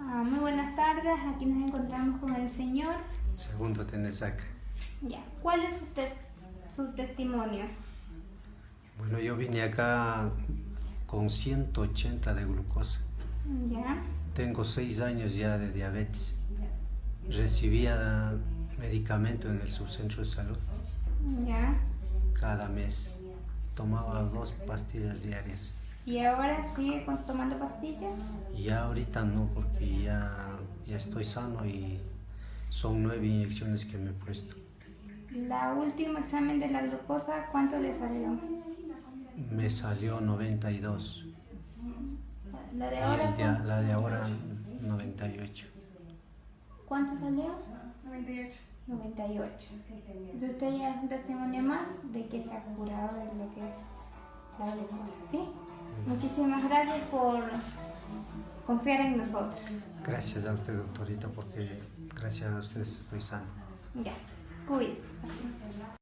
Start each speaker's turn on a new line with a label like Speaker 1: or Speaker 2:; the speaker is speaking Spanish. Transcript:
Speaker 1: Ah, muy buenas tardes, aquí nos encontramos con el señor.
Speaker 2: Segundo Tenesaca.
Speaker 1: Ya, ¿cuál es usted, su testimonio?
Speaker 2: Bueno, yo vine acá con 180 de glucosa.
Speaker 1: Ya,
Speaker 2: Tengo 6 años ya de diabetes. Recibía medicamento en el subcentro de salud
Speaker 1: ya.
Speaker 2: cada mes. Tomaba dos pastillas diarias.
Speaker 1: ¿Y ahora sigue tomando pastillas?
Speaker 2: Ya ahorita no, porque ya, ya estoy sano y son nueve inyecciones que me he puesto.
Speaker 1: La último examen de la glucosa, ¿cuánto le salió?
Speaker 2: Me salió 92
Speaker 1: La de
Speaker 2: y
Speaker 1: ahora,
Speaker 2: el de-
Speaker 1: ¿cuánto-
Speaker 2: la de ahora 98.
Speaker 1: ¿cuánto salió?
Speaker 3: 98.
Speaker 1: 98. Entonces usted ya es un testimonio más de que se ha curado de lo que es ¿sí? Muchísimas gracias por confiar en nosotros.
Speaker 2: Gracias a usted, doctorita, porque gracias a ustedes estoy sano.
Speaker 1: Ya, cuídese.